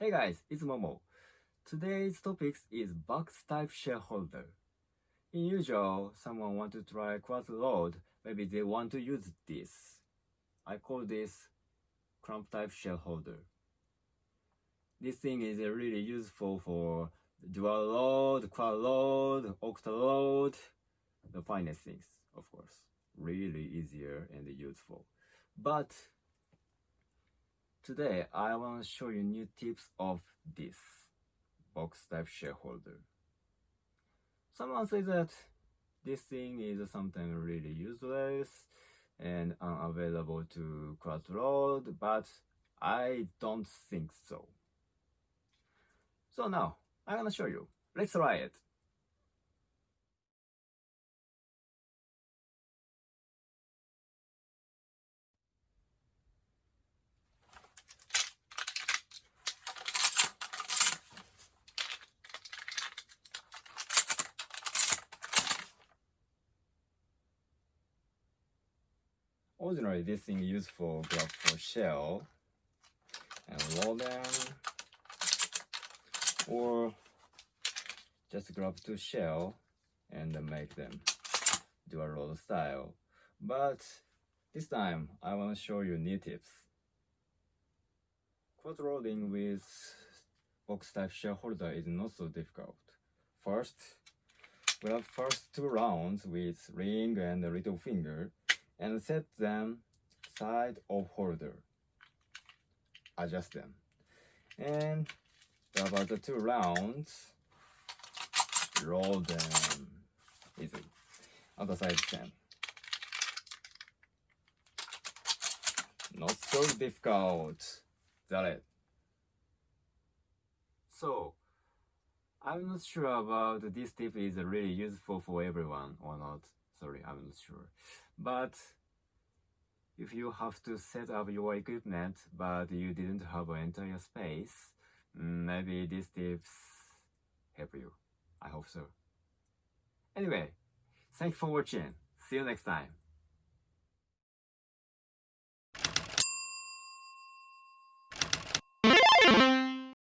Hey guys, it's Momo. Today's topic is box type shell holder. In usual, someone want to try quad load, maybe they want to use this. I call this clamp type shell holder. This thing is really useful for dual load, quad load, octa load, the finest things, of course. Really easier and useful. But Today, I want to show you new tips of this box type shell holder. Someone says that this thing is something really useless and unavailable to load, but I don't think so. So now, I'm gonna show you. Let's try it. Ordinarily, this thing used for grab for shell and roll them, or just grab two shell and make them do a roll style. But this time, I want to show you new tips. Quad rolling with box type shell holder is not so difficult. First, we have first two rounds with ring and little finger and set them side of holder. Adjust them. And about the two rounds, roll them easy. Other side same. Not so difficult. That it. So, I'm not sure about this tip is really useful for everyone or not. Sorry, I'm not sure. But if you have to set up your equipment but you didn't have an entire space, mm, maybe these tips help you. I hope so. Anyway, thanks for watching. See you next time.